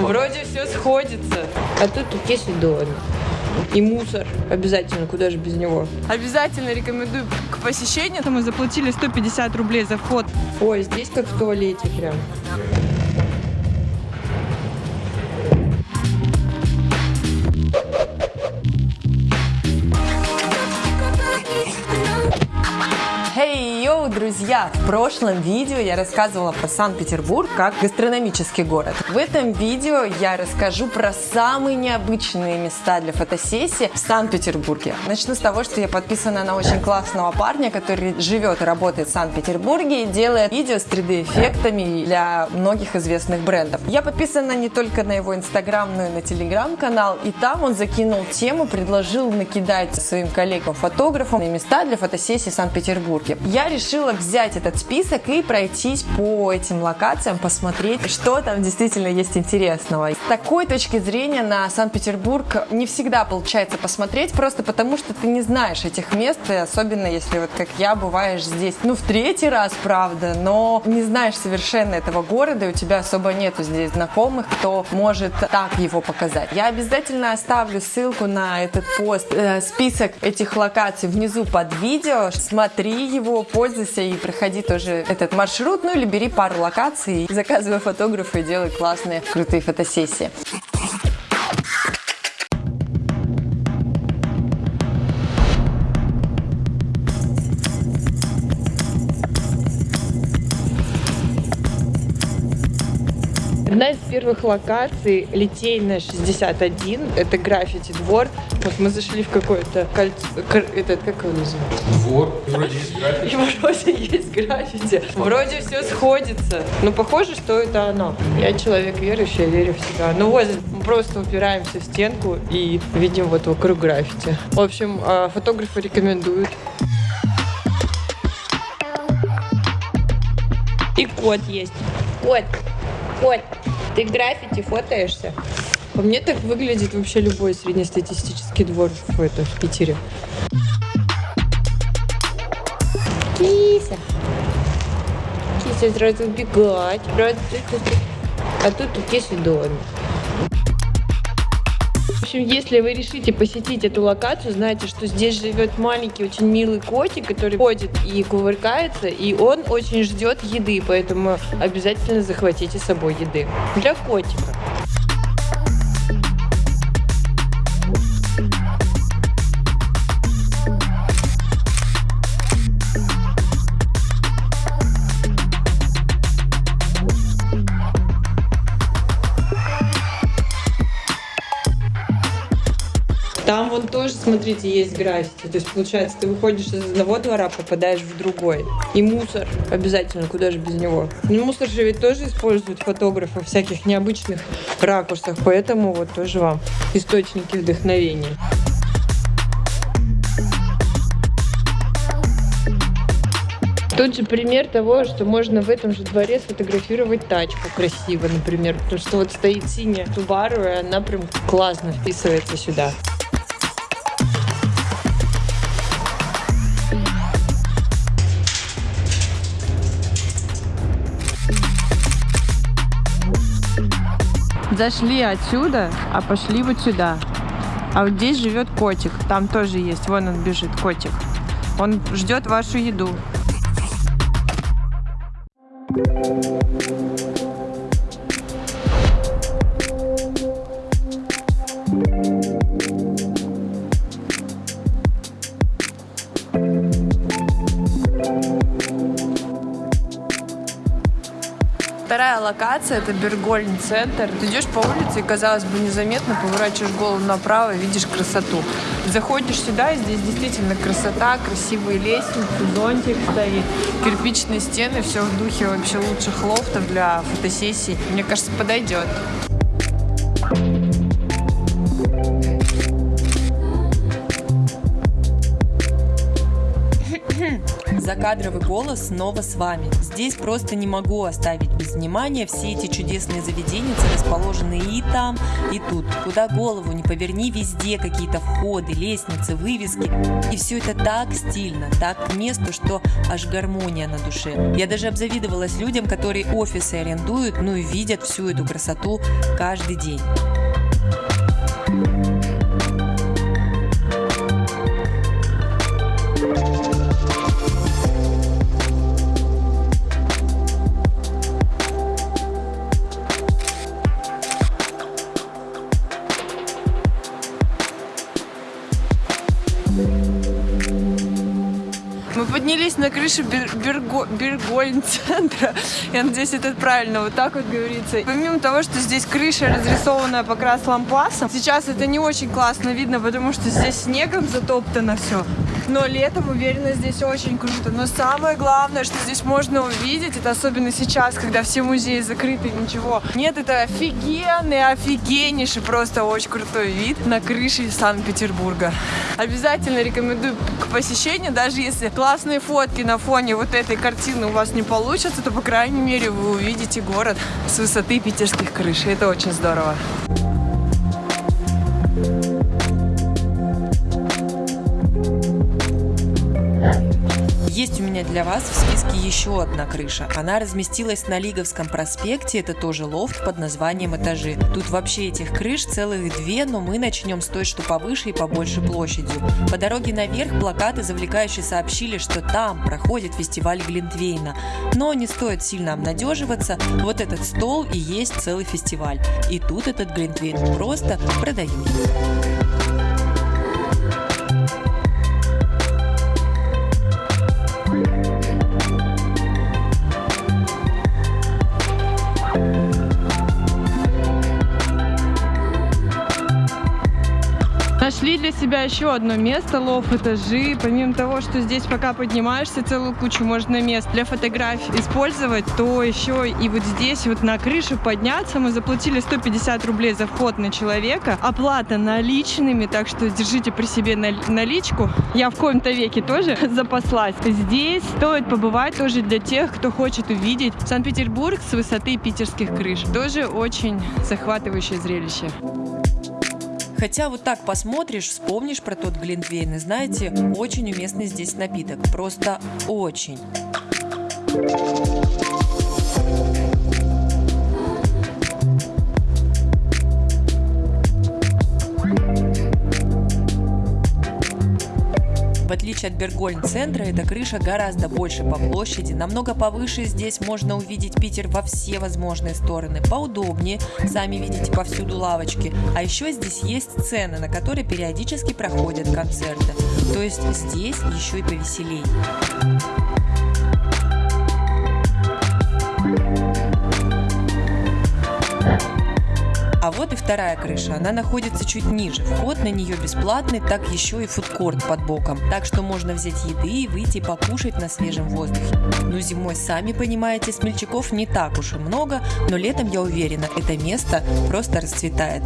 Вроде все сходится. А тут тут есть и мусор обязательно, куда же без него. Обязательно рекомендую к посещению. Мы заплатили 150 рублей за вход. Ой, здесь как в туалете прям. Друзья! В прошлом видео я рассказывала про Санкт-Петербург как гастрономический город. В этом видео я расскажу про самые необычные места для фотосессии в Санкт-Петербурге. Начну с того, что я подписана на очень классного парня, который живет и работает в Санкт-Петербурге и делает видео с 3D-эффектами для многих известных брендов. Я подписана не только на его инстаграм, но и на телеграм-канал, и там он закинул тему, предложил накидать своим коллегам-фотографам места для фотосессии в Санкт-Петербурге. Я решила взять этот список и пройтись по этим локациям, посмотреть, что там действительно есть интересного. С такой точки зрения на Санкт-Петербург не всегда получается посмотреть, просто потому что ты не знаешь этих мест, особенно если вот как я бываешь здесь, ну в третий раз, правда, но не знаешь совершенно этого города, и у тебя особо нету здесь знакомых, кто может так его показать. Я обязательно оставлю ссылку на этот пост, э, список этих локаций внизу под видео. Смотри его, пользуйся и проходи тоже этот маршрут, ну или бери пару локаций, заказывай фотографа и делай классные, крутые фотосессии. Одна из первых локаций Литейная 61, это граффити двор. Вот мы зашли в какое-то кольцо, этот, как его называют? Двор, и вроде есть граффити. И вроде есть граффити. Вроде все сходится. Ну, похоже, что это оно. Я человек верующий, я верю в себя. Ну вот, мы просто упираемся в стенку и видим вот вокруг граффити. В общем, а, фотографы рекомендуют. И кот есть. Кот. Кот. Ты граффити фотоешься? По мне так выглядит вообще любой среднестатистический двор в, это, в Питере. Кися. Кися сразу убегать. А тут тут есть домик. В общем, если вы решите посетить эту локацию, знайте, что здесь живет маленький, очень милый котик, который ходит и кувыркается, и он очень ждет еды, поэтому обязательно захватите с собой еды. Для котика. Тоже, смотрите, есть граффити. То есть, получается, ты выходишь из одного двора, попадаешь в другой. И мусор обязательно, куда же без него. Ну, мусор же ведь тоже используют фотографы в всяких необычных ракурсах, поэтому вот тоже вам источники вдохновения. Тут же пример того, что можно в этом же дворе сфотографировать тачку красиво, например. Потому что вот стоит синяя Subaru, и она прям классно вписывается сюда. Зашли отсюда, а пошли вот сюда. А вот здесь живет котик. Там тоже есть. Вон он бежит, котик. Он ждет вашу еду. Локация это Бергольн центр. Ты идешь по улице и, казалось бы, незаметно поворачиваешь голову направо и видишь красоту. Заходишь сюда, и здесь действительно красота, красивые лестницы, зонтик стоит, кирпичные стены, все в духе вообще лучших лофтов для фотосессий. Мне кажется, подойдет. Закадровый голос снова с вами. Здесь просто не могу оставить без внимания все эти чудесные заведения, расположенные и там, и тут. Куда голову не поверни, везде какие-то входы, лестницы, вывески. И все это так стильно, так к что аж гармония на душе. Я даже обзавидовалась людям, которые офисы арендуют, ну и видят всю эту красоту каждый день. Берго Бергольн-центра. Я надеюсь, это правильно вот так вот говорится. Помимо того, что здесь крыша разрисованная по крас лампасом, сейчас это не очень классно видно, потому что здесь снегом затоптано все. Но летом, уверена, здесь очень круто. Но самое главное, что здесь можно увидеть, это особенно сейчас, когда все музеи закрыты, ничего нет, это офигенный, офигеннейший, просто очень крутой вид на крыше Санкт-Петербурга. Обязательно рекомендую к посещению, даже если классные фотки на фоне вот этой картины у вас не получатся, то, по крайней мере, вы увидите город с высоты питерских крыш. И это очень здорово. Для вас в списке еще одна крыша. Она разместилась на Лиговском проспекте, это тоже лофт под названием «Этажи». Тут вообще этих крыш целых две, но мы начнем с той, что повыше и побольше площадью. По дороге наверх плакаты завлекающие сообщили, что там проходит фестиваль Глинтвейна. Но не стоит сильно обнадеживаться, вот этот стол и есть целый фестиваль. И тут этот Глинтвейн просто продают. Нашли для себя еще одно место, лов этажи. Помимо того, что здесь пока поднимаешься, целую кучу можно мест для фотографий использовать, то еще и вот здесь вот на крышу подняться. Мы заплатили 150 рублей за вход на человека. Оплата наличными, так что держите при себе наличку. Я в коем-то веке тоже запаслась. Здесь стоит побывать тоже для тех, кто хочет увидеть Санкт-Петербург с высоты питерских крыш. Тоже очень захватывающее зрелище. Хотя вот так посмотришь, вспомнишь про тот Глинтвейн, и знаете, очень уместный здесь напиток. Просто очень. В отличие от Бергольн-центра, эта крыша гораздо больше по площади, намного повыше здесь можно увидеть Питер во все возможные стороны, поудобнее, сами видите повсюду лавочки, а еще здесь есть сцены, на которые периодически проходят концерты, то есть здесь еще и повеселей. Вот и вторая крыша. Она находится чуть ниже. Вход на нее бесплатный, так еще и фудкорт под боком. Так что можно взять еды и выйти покушать на свежем воздухе. Ну зимой, сами понимаете, смельчаков не так уж и много, но летом, я уверена, это место просто расцветает.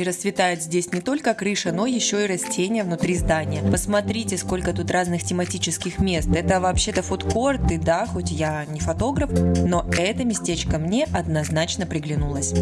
Кстати, расцветает здесь не только крыша, но еще и растения внутри здания. Посмотрите, сколько тут разных тематических мест. Это вообще-то фудкорт, и да, хоть я не фотограф, но это местечко мне однозначно приглянулось.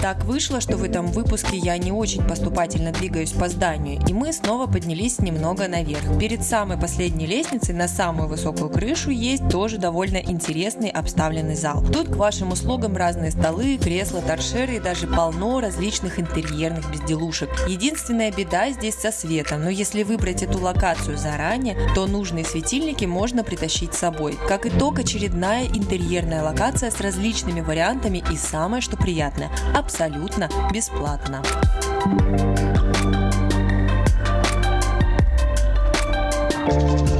Так вышло, что в этом выпуске я не очень поступательно двигаюсь по зданию, и мы снова поднялись немного наверх. Перед самой последней лестницей на самую высокую крышу есть тоже довольно интересный обставленный зал. Тут к вашим услугам разные столы, кресла, торшеры и даже полно различных интерьерных безделушек. Единственная беда здесь со светом, но если выбрать эту локацию заранее, то нужные светильники можно притащить с собой. Как итог, очередная интерьерная локация с различными вариантами и самое что приятное – абсолютно бесплатно. все, кто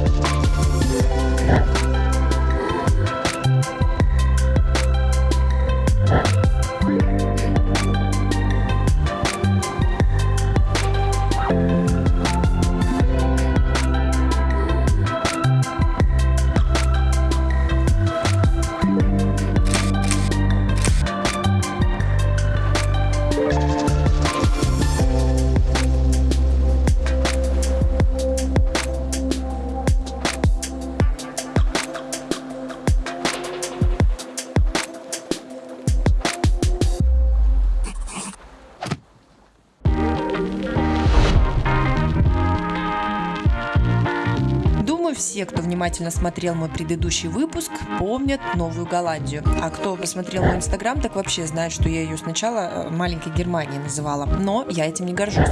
внимательно смотрел мой предыдущий выпуск, помнят Новую Голландию. А кто посмотрел мой инстаграм, так вообще знает, что я ее сначала э, маленькой Германией называла. Но я этим не горжусь.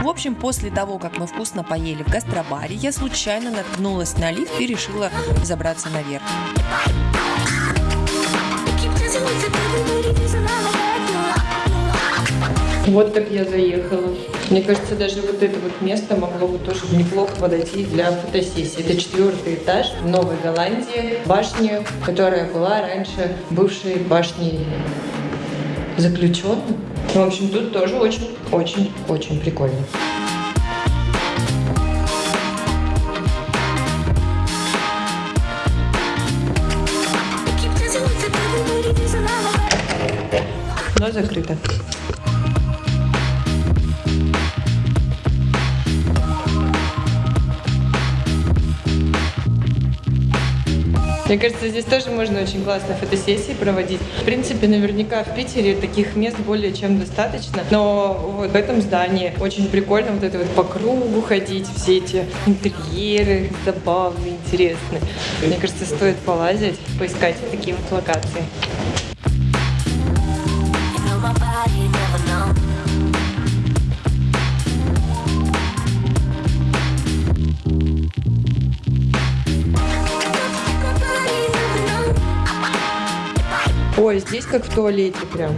В общем, после того, как мы вкусно поели в гастробаре, я случайно наткнулась на лифт и решила забраться наверх. Вот так я заехала. Мне кажется, даже вот это вот место могло бы тоже неплохо подойти для фотосессии. Это четвертый этаж в Новой Голландии, башни, которая была раньше бывшей башней заключенных. В общем, тут тоже очень-очень-очень прикольно. Но закрыто. Мне кажется, здесь тоже можно очень классно фотосессии проводить. В принципе, наверняка в Питере таких мест более чем достаточно. Но вот в этом здании очень прикольно вот это вот по кругу ходить, все эти интерьеры забавные, интересные. Мне кажется, стоит полазить, поискать такие вот локации. Ой, здесь как в туалете прям.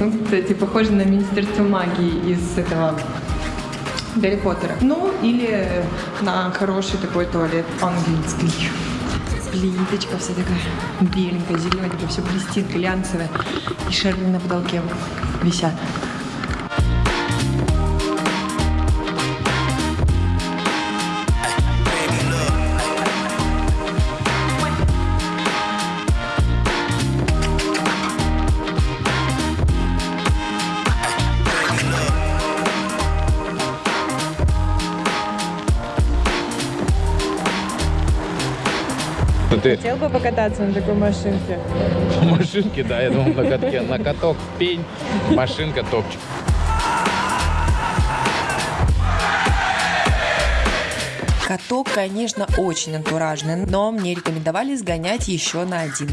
Ну, кстати, похоже на Министерство магии из этого Гарри Поттера. Ну, или на хороший такой туалет английский. Плиточка вся такая беленькая, зелененькая, все блестит, глянцевая. И шары на потолке висят. Хотел бы покататься на такой машинке? по машинке, да, я думал на катке. На каток пень, машинка топчик. Каток, конечно, очень антуражный, но мне рекомендовали сгонять еще на один.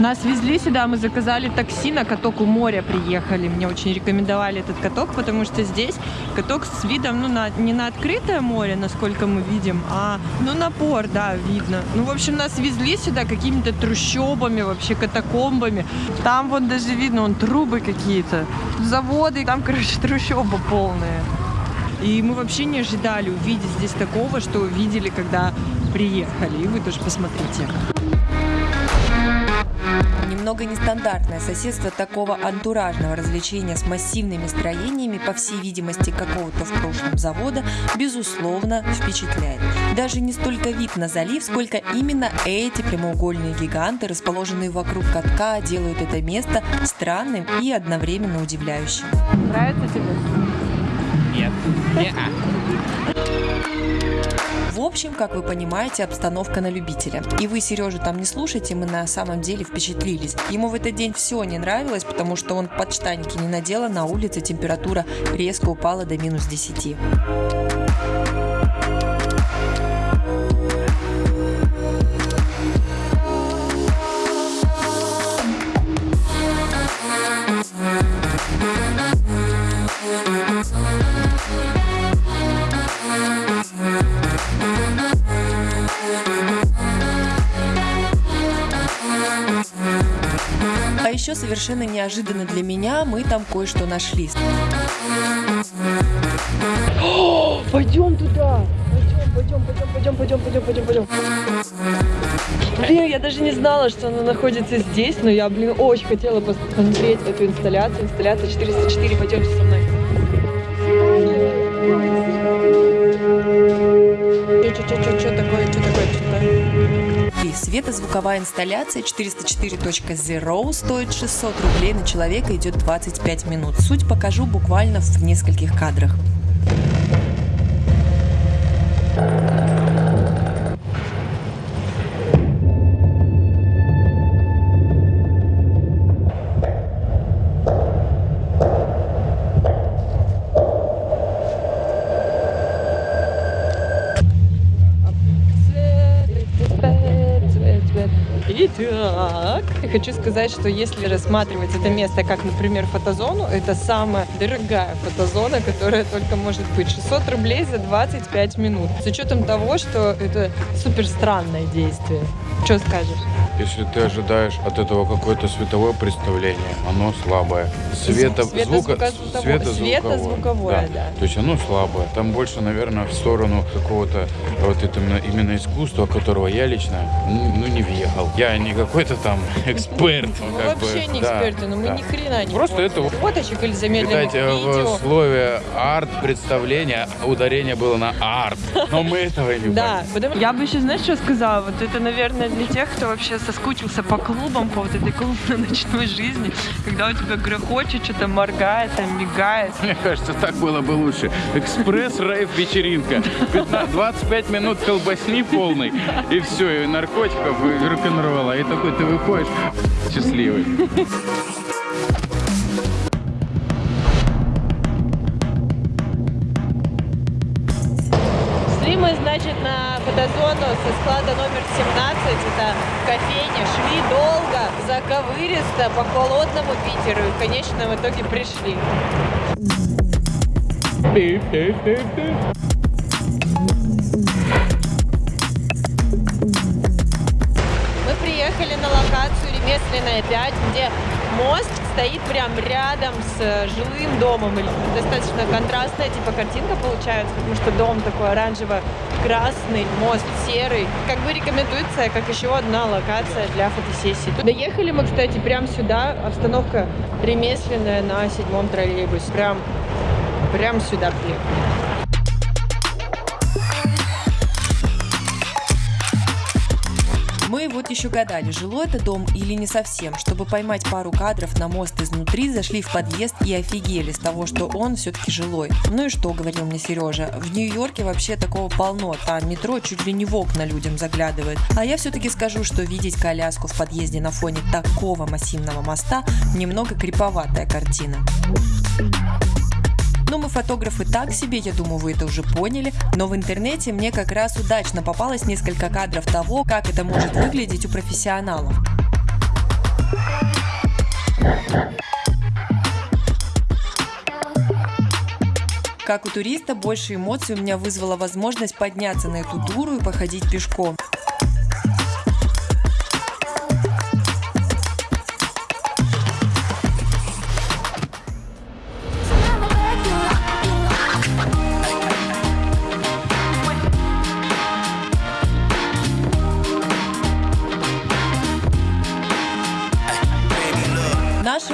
Нас везли сюда, мы заказали такси, на каток у моря приехали. Мне очень рекомендовали этот каток, потому что здесь каток с видом, ну, на, не на открытое море, насколько мы видим, а, ну, на порт, да, видно. Ну, в общем, нас везли сюда какими-то трущобами, вообще катакомбами. Там вот даже видно, вон трубы какие-то, заводы, там, короче, трущоба полная. И мы вообще не ожидали увидеть здесь такого, что увидели, когда приехали. И вы тоже посмотрите. Немного нестандартное соседство такого антуражного развлечения с массивными строениями, по всей видимости, какого-то в прошлом завода, безусловно, впечатляет. Даже не столько вид на залив, сколько именно эти прямоугольные гиганты, расположенные вокруг катка, делают это место странным и одновременно удивляющим. Нравится тебе? Нет. В общем, как вы понимаете, обстановка на любителя. И вы Сережу там не слушайте, мы на самом деле впечатлились. Ему в этот день все не нравилось, потому что он подштанники не надел, а на улице температура резко упала до минус 10. Совершенно неожиданно для меня мы там кое-что нашли. Пойдем туда! Пойдем, пойдем, пойдем, пойдем, пойдем, пойдем, пойдем. Блин, я даже не знала, что она находится здесь, но я, блин, очень хотела посмотреть эту инсталляцию. Инсталляция 404, пойдемте со мной. Что такое, светозвуковая инсталляция 404.0 стоит 600 рублей на человека, идет 25 минут. Суть покажу буквально в нескольких кадрах. Хочу сказать, что если рассматривать это место как, например, фотозону, это самая дорогая фотозона, которая только может быть. 600 рублей за 25 минут. С учетом того, что это супер странное действие. Что скажешь? Если ты ожидаешь от этого какое-то световое представление, оно слабое. Света, Света- звука, звуковое- света светозвуковое, да. То есть оно слабое. Там больше, наверное, в сторону какого-то вот это именно, именно искусства, которого я лично ну, ну, не въехал. Я не какой-то там эксперт. Мы как бы, вообще не да, эксперты, но мы да. ни хрена не Просто это фоточек или замедленных Кстати, видео. в слове арт представление ударение было на арт, но мы этого и не Да, потому Я бы еще, знаешь, что сказала? Вот это, наверное, для тех, кто вообще соскучился по клубам, по вот этой клубно-ночной жизни, когда у тебя грохочет, что-то моргает, там, мигает. Мне кажется, так было бы лучше. Экспресс рейв вечеринка. 15 25 минут колбасни полной, и все, и наркотиков, и рок-н-ролла. И такой ты выходишь счастливый. Мы, значит, на фотозону со склада номер 17, это кофейня. Шли долго, заковыристо, по холодному Питеру и в конечном итоге пришли. Мы приехали на локацию ремесленная 5, где мост стоит прям рядом с э, жилым домом. Достаточно контрастная типа картинка получается, потому что дом такой оранжево-красный, мост серый. Как бы рекомендуется как еще одна локация для фотосессии. Доехали мы, кстати, прям сюда. Обстановка ремесленная на седьмом троллейбусе. Прям, прям сюда приехали. Еще гадали, жилой это дом или не совсем. Чтобы поймать пару кадров на мост изнутри, зашли в подъезд и офигели с того, что он все-таки жилой. Ну и что, говорил мне Сережа, в Нью-Йорке вообще такого полно, там метро чуть ли не в окна людям заглядывает. А я все-таки скажу, что видеть коляску в подъезде на фоне такого массивного моста немного криповатая картина. Ну, мы фотографы так себе, я думаю, вы это уже поняли, но в интернете мне как раз удачно попалось несколько кадров того, как это может выглядеть у профессионалов. Как у туриста, больше эмоций у меня вызвала возможность подняться на эту туру и походить пешком.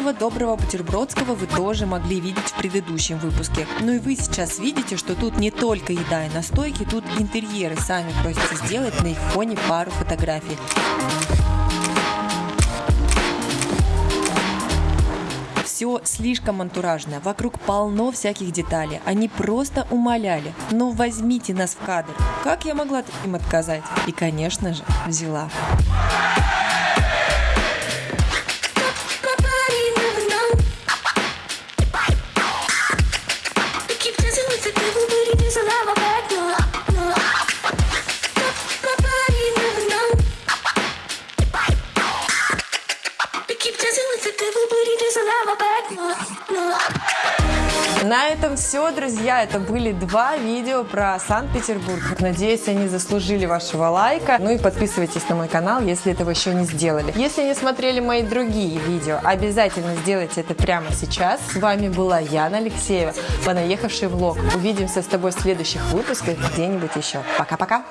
Нашего доброго бутербродского вы тоже могли видеть в предыдущем выпуске. Ну и вы сейчас видите, что тут не только еда и настойки, тут интерьеры сами просятся сделать на их фоне пару фотографий. Все слишком антуражное, вокруг полно всяких деталей. Они просто умоляли. Ну возьмите нас в кадр. Как я могла им отказать? И, конечно же, взяла. Все, друзья. Это были два видео про Санкт-Петербург. Надеюсь, они заслужили вашего лайка. Ну и подписывайтесь на мой канал, если этого еще не сделали. Если не смотрели мои другие видео, обязательно сделайте это прямо сейчас. С вами была Яна Алексеева, понаехавший влог. Увидимся с тобой в следующих выпусках где-нибудь еще. Пока-пока.